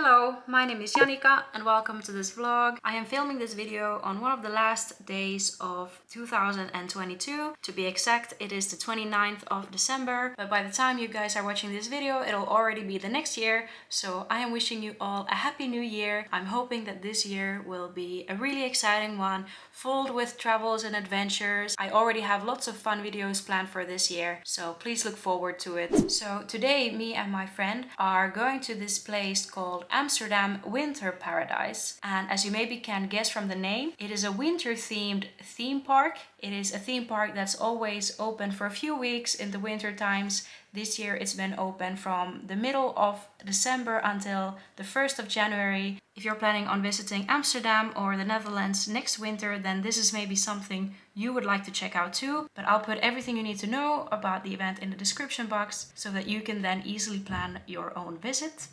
Hello, my name is Janika and welcome to this vlog. I am filming this video on one of the last days of 2022. To be exact, it is the 29th of December, but by the time you guys are watching this video, it'll already be the next year. So I am wishing you all a happy new year. I'm hoping that this year will be a really exciting one, filled with travels and adventures. I already have lots of fun videos planned for this year, so please look forward to it. So today, me and my friend are going to this place called called Amsterdam Winter Paradise. And as you maybe can guess from the name, it is a winter themed theme park. It is a theme park that's always open for a few weeks in the winter times. This year it's been open from the middle of December until the 1st of January. If you're planning on visiting Amsterdam or the Netherlands next winter, then this is maybe something you would like to check out too. But I'll put everything you need to know about the event in the description box so that you can then easily plan your own visit.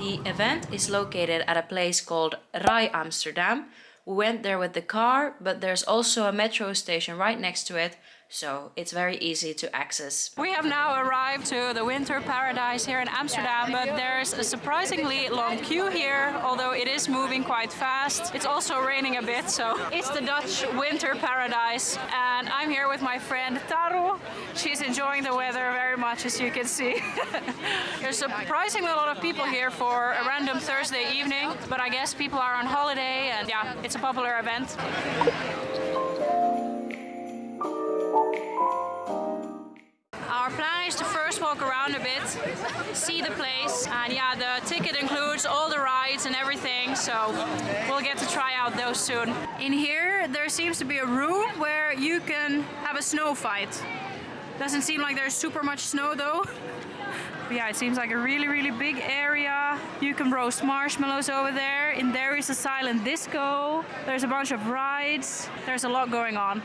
The event is located at a place called Rai Amsterdam. We went there with the car, but there's also a metro station right next to it so it's very easy to access. We have now arrived to the winter paradise here in Amsterdam, but there's a surprisingly long queue here, although it is moving quite fast. It's also raining a bit, so it's the Dutch winter paradise. And I'm here with my friend Taru. She's enjoying the weather very much, as you can see. there's surprisingly a lot of people here for a random Thursday evening, but I guess people are on holiday and yeah, it's a popular event. Walk around a bit, see the place, and yeah, the ticket includes all the rides and everything, so we'll get to try out those soon. In here, there seems to be a room where you can have a snow fight. Doesn't seem like there's super much snow though. But yeah, it seems like a really, really big area. You can roast marshmallows over there. In there is a silent disco. There's a bunch of rides. There's a lot going on.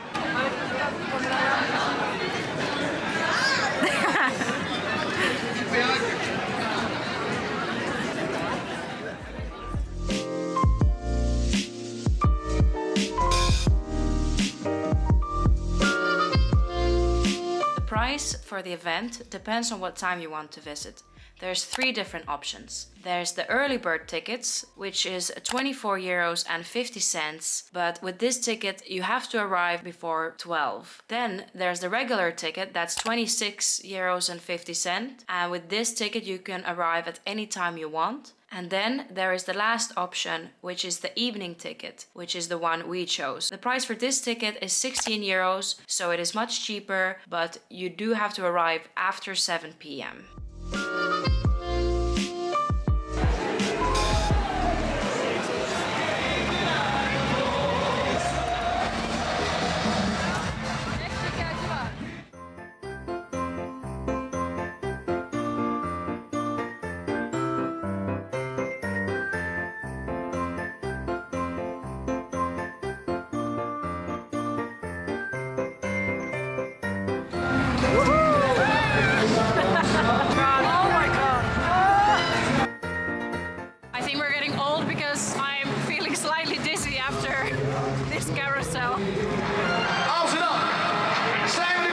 Price for the event depends on what time you want to visit. There's three different options. There's the early bird tickets, which is 24 euros and 50 cents, but with this ticket you have to arrive before 12. Then there's the regular ticket, that's 26 euros and 50 cents, and with this ticket you can arrive at any time you want. And then there is the last option, which is the evening ticket, which is the one we chose. The price for this ticket is 16 euros, so it is much cheaper, but you do have to arrive after 7 p.m. carousel. Arms it up. Stand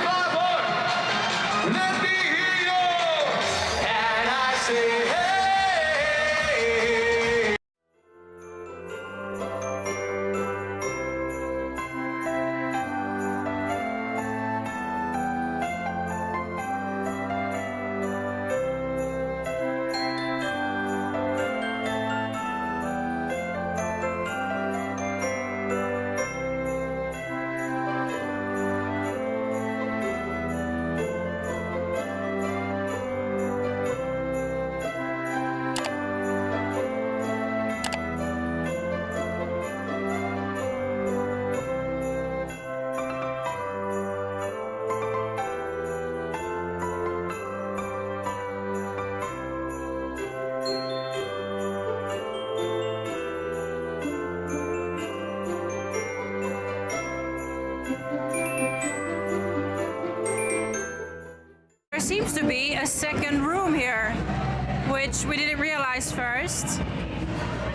seems to be a second room here, which we didn't realize first.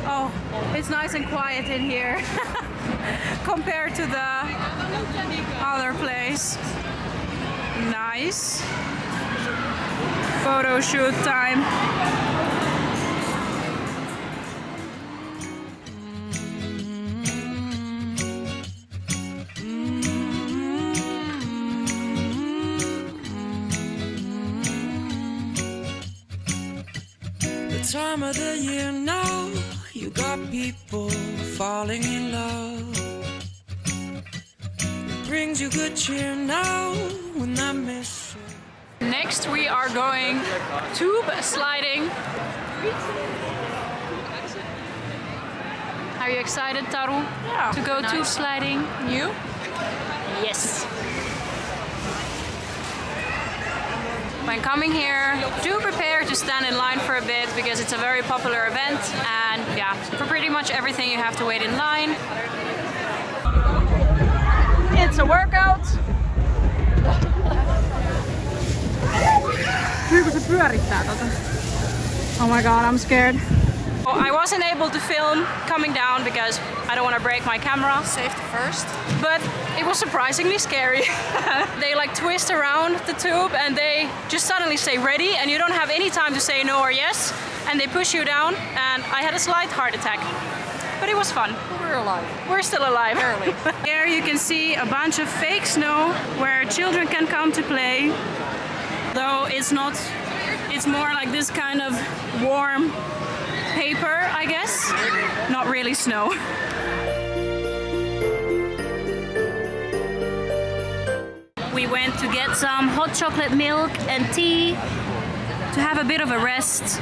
Oh, it's nice and quiet in here compared to the other place. Nice. Photo shoot time. Time of the year now. You got people falling in love. It brings you good cheer now when I miss you. Next we are going tube sliding. Are you excited, Taru? Yeah. To go tube sliding? You? Yes. When coming here, do prepare to stand in line for a bit because it's a very popular event and yeah, for pretty much everything you have to wait in line. It's a workout. Oh my god, I'm scared. I wasn't able to film coming down because I don't want to break my camera. Safety first. But it was surprisingly scary. they like twist around the tube and they just suddenly say ready and you don't have any time to say no or yes and they push you down and I had a slight heart attack. But it was fun. We're alive. We're still alive. Barely. Here you can see a bunch of fake snow where children can come to play. Though it's not, it's more like this kind of warm paper, I guess. Not really snow. We went to get some hot chocolate milk and tea to have a bit of a rest.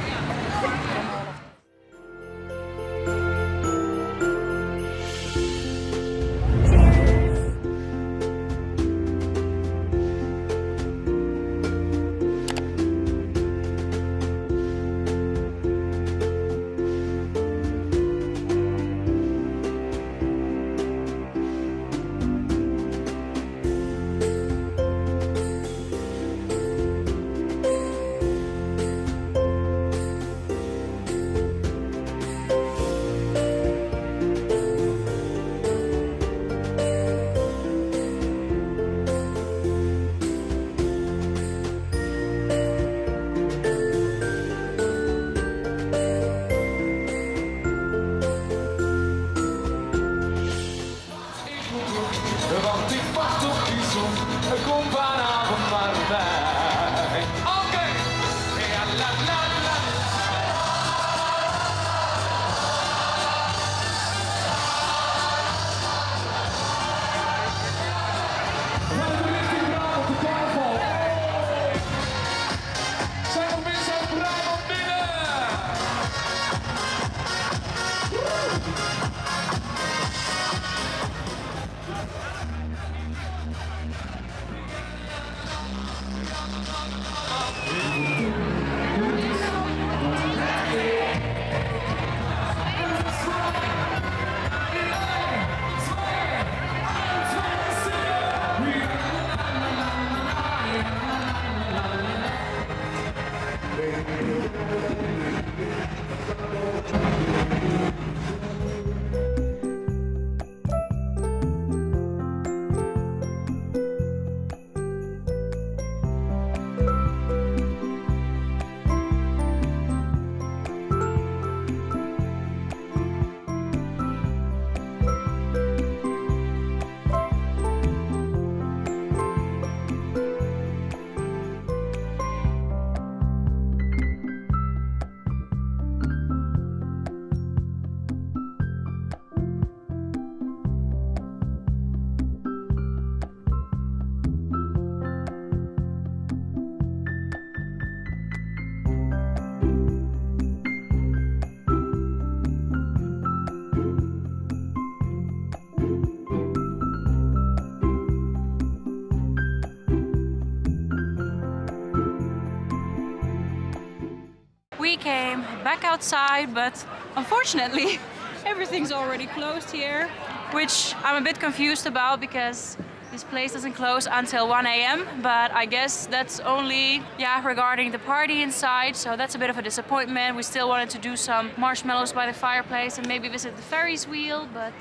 We came back outside, but unfortunately everything's already closed here, which I'm a bit confused about because this place doesn't close until 1 a.m. But I guess that's only, yeah, regarding the party inside. So that's a bit of a disappointment. We still wanted to do some marshmallows by the fireplace and maybe visit the Ferris wheel, but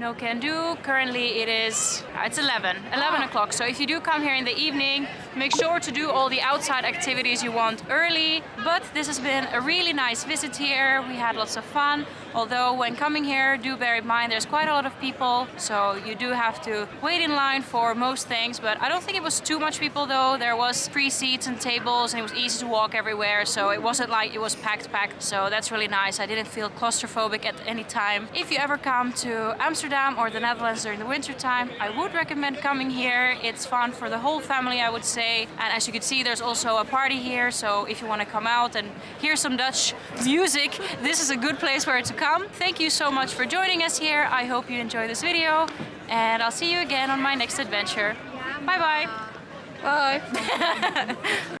no can do. Currently it is, it's 11, 11 ah. o'clock. So if you do come here in the evening, make sure to do all the outside activities you want early. But this has been a really nice visit here. We had lots of fun. Although when coming here, do bear in mind there's quite a lot of people, so you do have to wait in line for most things. But I don't think it was too much people though. There was free seats and tables, and it was easy to walk everywhere. So it wasn't like it was packed, packed. So that's really nice. I didn't feel claustrophobic at any time. If you ever come to Amsterdam or the Netherlands during the winter time, I would recommend coming here. It's fun for the whole family, I would say. And as you can see, there's also a party here. So if you want to come out and hear some Dutch music, this is a good place where to come. Thank you so much for joining us here. I hope you enjoy this video and I'll see you again on my next adventure. Bye bye. Bye.